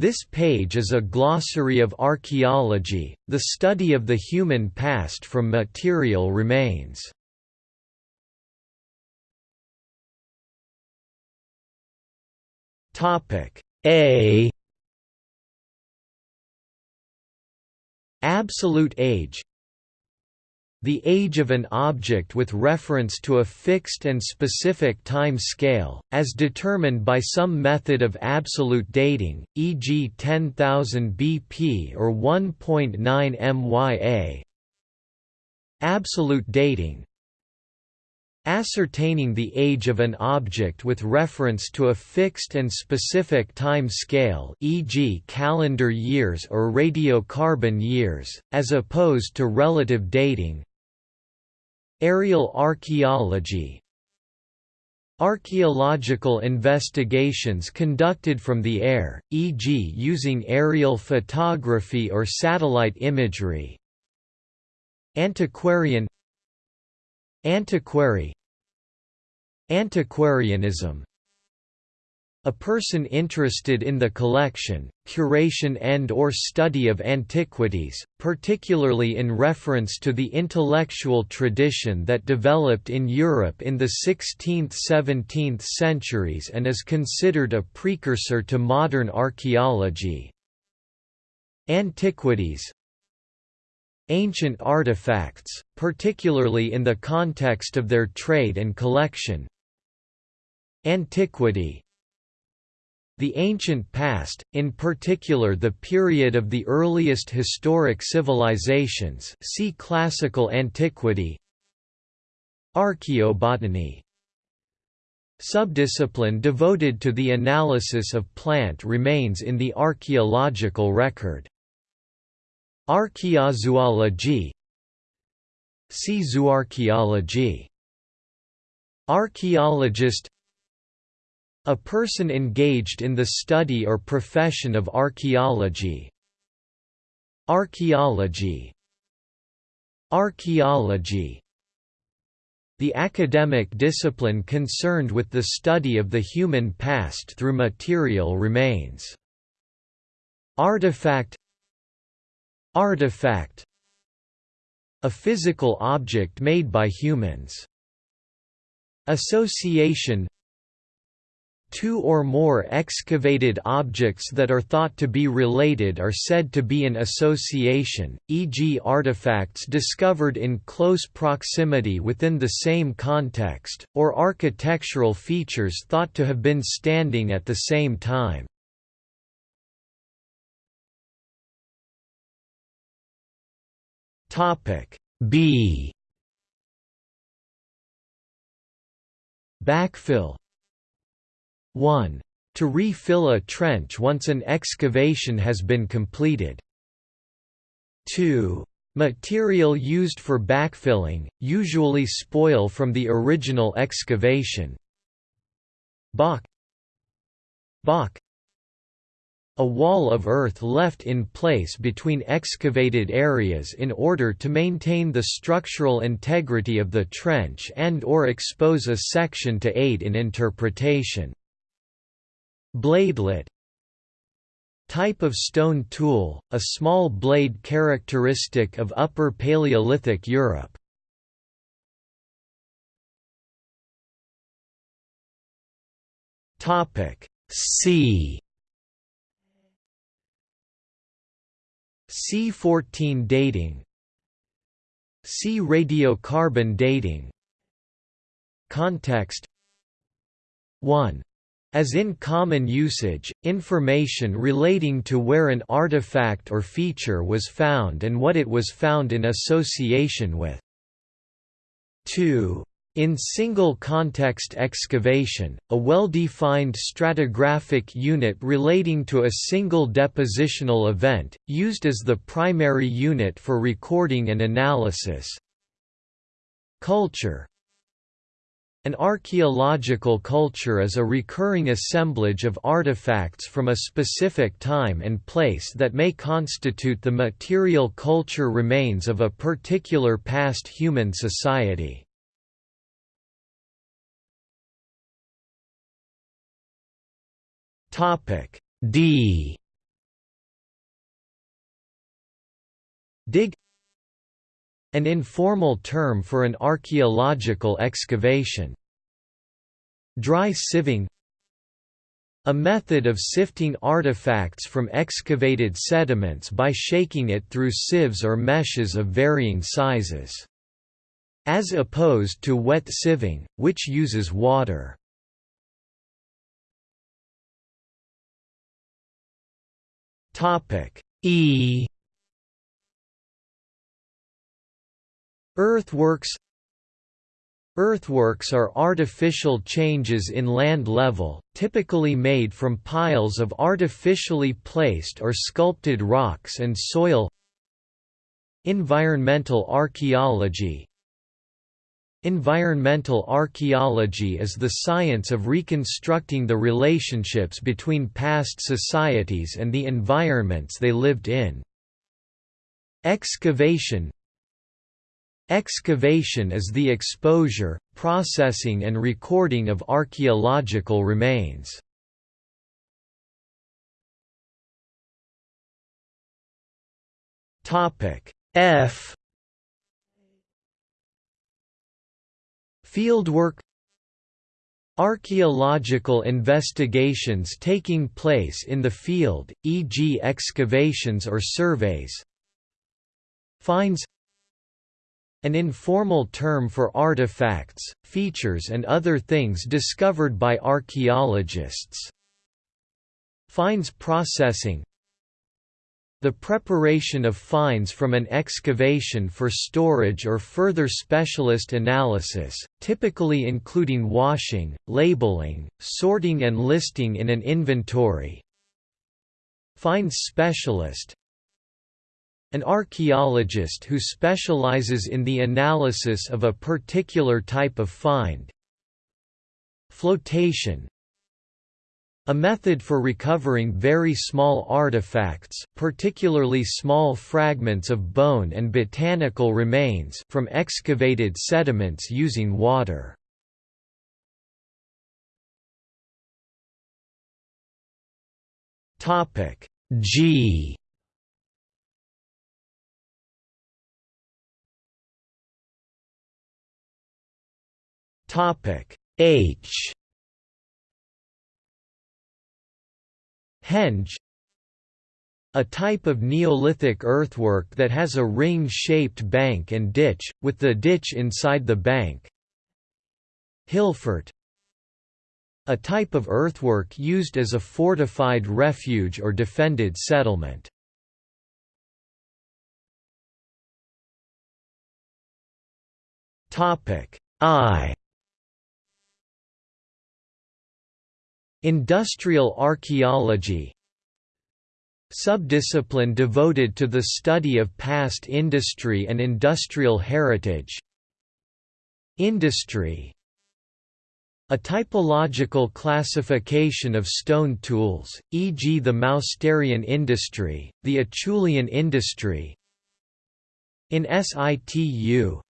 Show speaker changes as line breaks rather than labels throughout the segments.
This page is a glossary of archaeology, the study of the human past from material remains. A Absolute age the age of an object with reference to a fixed and specific time scale, as determined by some method of absolute dating, e.g. 10,000 BP or 1.9 MYA. Absolute dating Ascertaining the age of an object with reference to a fixed and specific time scale e.g. calendar years or radiocarbon years, as opposed to relative dating Aerial archaeology. Archaeological investigations conducted from the air, e.g. using aerial photography or satellite imagery. Antiquarian. Antiquary. Antiquarianism a person interested in the collection, curation and or study of antiquities, particularly in reference to the intellectual tradition that developed in Europe in the 16th–17th centuries and is considered a precursor to modern archaeology. Antiquities Ancient artifacts, particularly in the context of their trade and collection Antiquity the ancient past, in particular the period of the earliest historic civilizations see classical antiquity. Archaeobotany. Subdiscipline devoted to the analysis of plant remains in the archaeological record. Archaeozoology. See zooarchaeology Archaeologist a person engaged in the study or profession of archaeology. Archaeology Archaeology the academic discipline concerned with the study of the human past through material remains. Artifact Artifact A physical object made by humans. Association Two or more excavated objects that are thought to be related are said to be in association, e.g. artifacts discovered in close proximity within the same context, or architectural features thought to have been standing at the same time. B Backfill 1. To refill a trench once an excavation has been completed. 2. Material used for backfilling, usually spoil from the original excavation. Baulk Balk a wall of earth left in place between excavated areas in order to maintain the structural integrity of the trench and or expose a section to aid in interpretation. Bladelet. Type of stone tool, a small blade characteristic of Upper Paleolithic Europe. C. C14 dating. C radiocarbon dating. Context. 1 as in common usage, information relating to where an artifact or feature was found and what it was found in association with. 2. In single-context excavation, a well-defined stratigraphic unit relating to a single depositional event, used as the primary unit for recording and analysis. Culture an archaeological culture is a recurring assemblage of artifacts from a specific time and place that may constitute the material culture remains of a particular past human society. D Dig an informal term for an archaeological excavation. Dry sieving a method of sifting artifacts from excavated sediments by shaking it through sieves or meshes of varying sizes. As opposed to wet sieving, which uses water. E Earthworks Earthworks are artificial changes in land level, typically made from piles of artificially placed or sculpted rocks and soil Environmental archaeology Environmental archaeology is the science of reconstructing the relationships between past societies and the environments they lived in. Excavation Excavation is the exposure, processing and recording of archaeological remains. F Fieldwork Archaeological investigations taking place in the field, e.g. excavations or surveys Finds an informal term for artifacts, features and other things discovered by archaeologists. Finds processing the preparation of finds from an excavation for storage or further specialist analysis, typically including washing, labeling, sorting and listing in an inventory. Finds specialist an archaeologist who specializes in the analysis of a particular type of find. Flotation a method for recovering very small artifacts, particularly small fragments of bone and botanical remains from excavated sediments using water. G Topic. H. Henge. A type of Neolithic earthwork that has a ring-shaped bank and ditch, with the ditch inside the bank. Hillfort a type of earthwork used as a fortified refuge or defended settlement. I Industrial archaeology Subdiscipline devoted to the study of past industry and industrial heritage Industry a typological classification of stone tools, e.g. the Mousterian industry, the Acheulean industry In situ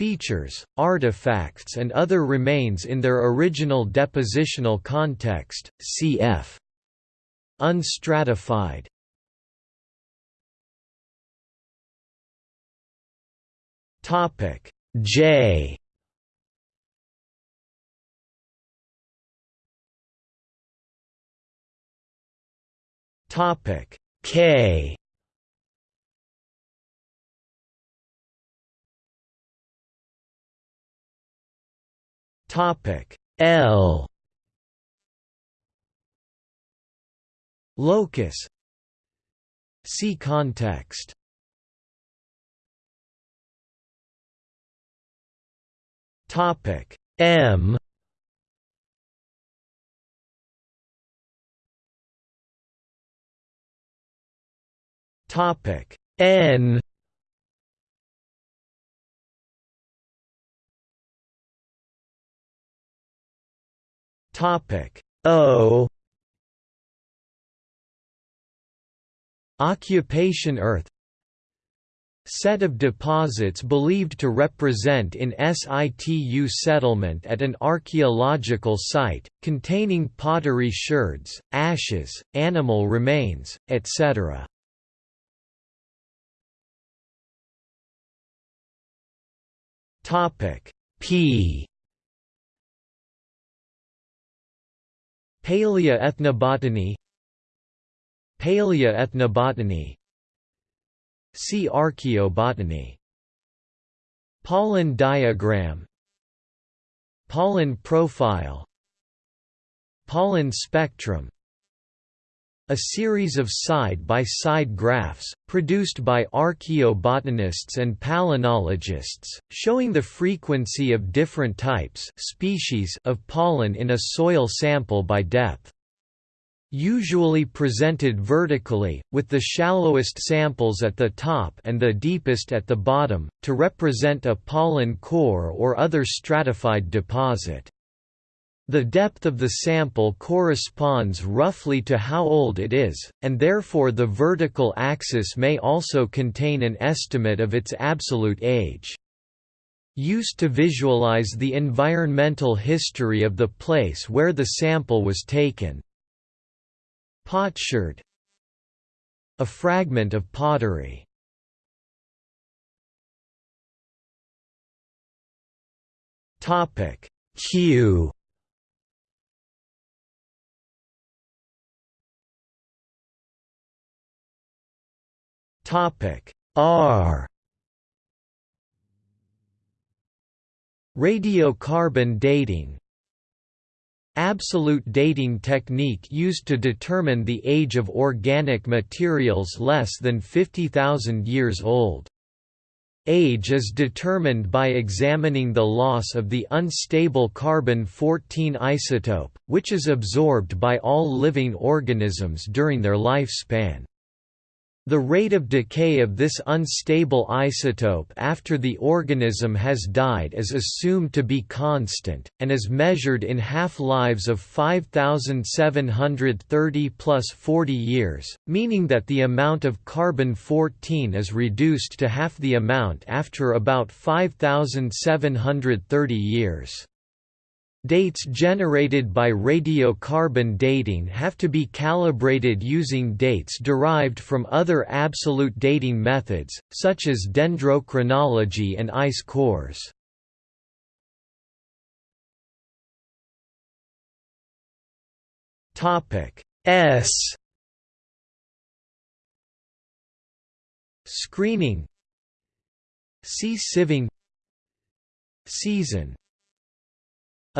features, artifacts and other remains in their original depositional context, cf. Unstratified. Topic J. Topic K Topic. L. Locus. See context. Topic. M. Topic. N Topic O Occupation Earth Set of deposits believed to represent in situ settlement at an archaeological site, containing pottery sherds, ashes, animal remains, etc. P Paleoethnobotany Paleoethnobotany See archaeobotany Pollen diagram Pollen profile Pollen spectrum a series of side-by-side -side graphs, produced by archaeobotanists and palynologists, showing the frequency of different types species of pollen in a soil sample by depth. Usually presented vertically, with the shallowest samples at the top and the deepest at the bottom, to represent a pollen core or other stratified deposit. The depth of the sample corresponds roughly to how old it is, and therefore the vertical axis may also contain an estimate of its absolute age. Used to visualize the environmental history of the place where the sample was taken. Potsherd A fragment of pottery. Q Topic R Radiocarbon dating Absolute dating technique used to determine the age of organic materials less than 50,000 years old. Age is determined by examining the loss of the unstable carbon-14 isotope, which is absorbed by all living organisms during their lifespan. The rate of decay of this unstable isotope after the organism has died is assumed to be constant, and is measured in half-lives of 5,730 plus 40 years, meaning that the amount of carbon-14 is reduced to half the amount after about 5,730 years. Dates generated by radiocarbon dating have to be calibrated using dates derived from other absolute dating methods, such as dendrochronology and ice cores. S. Screening. See sieving. Season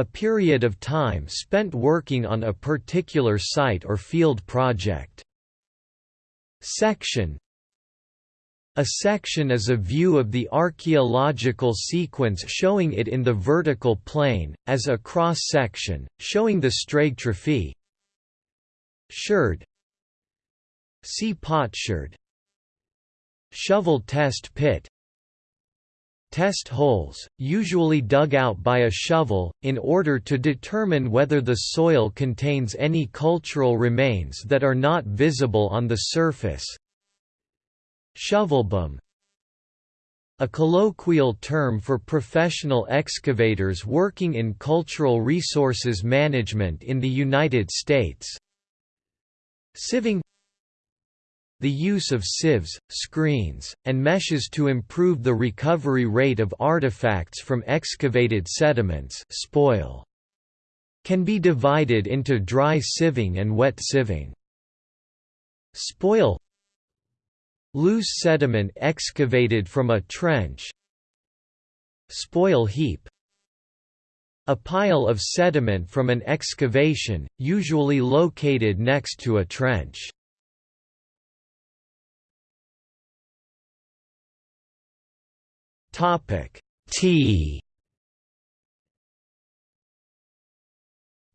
a period of time spent working on a particular site or field project. Section. A section is a view of the archaeological sequence showing it in the vertical plane, as a cross-section, showing the stratigraphy. Sherd. See potsherd. Shovel test pit test holes, usually dug out by a shovel, in order to determine whether the soil contains any cultural remains that are not visible on the surface. Shovelbum a colloquial term for professional excavators working in cultural resources management in the United States. Sieving the use of sieves, screens, and meshes to improve the recovery rate of artifacts from excavated sediments spoil. can be divided into dry sieving and wet sieving. Spoil Loose sediment excavated from a trench Spoil heap A pile of sediment from an excavation, usually located next to a trench. Topic. T.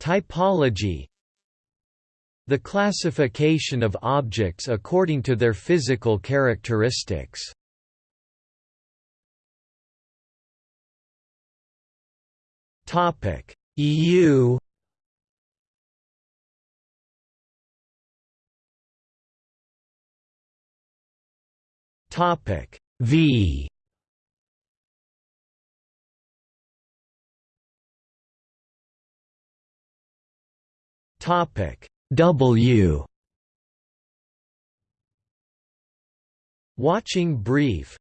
Typology. The classification of objects according to their physical characteristics. Topic. EU Topic. V Topic W Watching brief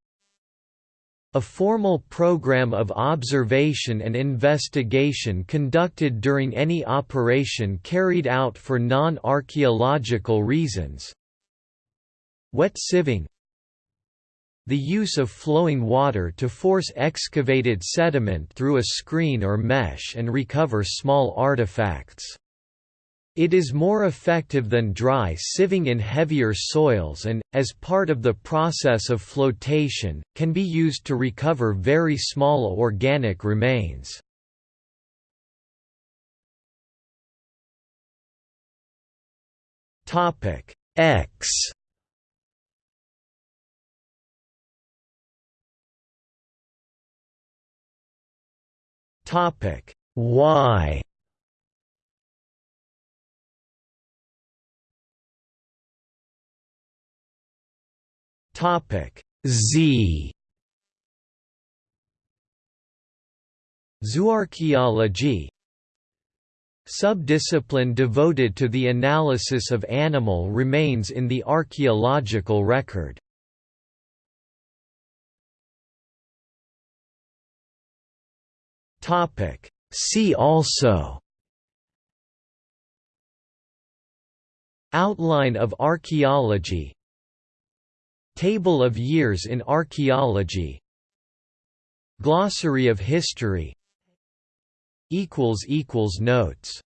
A formal program of observation and investigation conducted during any operation carried out for non-archaeological reasons. Wet sieving The use of flowing water to force excavated sediment through a screen or mesh and recover small artifacts. It is more effective than dry sieving in heavier soils and, as part of the process of flotation, can be used to recover very small organic remains. x X Y Topic Z. Zooarchaeology. Subdiscipline devoted to the analysis of animal remains in the archaeological record. Topic See also. Outline of archaeology Table of years in archaeology. Glossary of history. Notes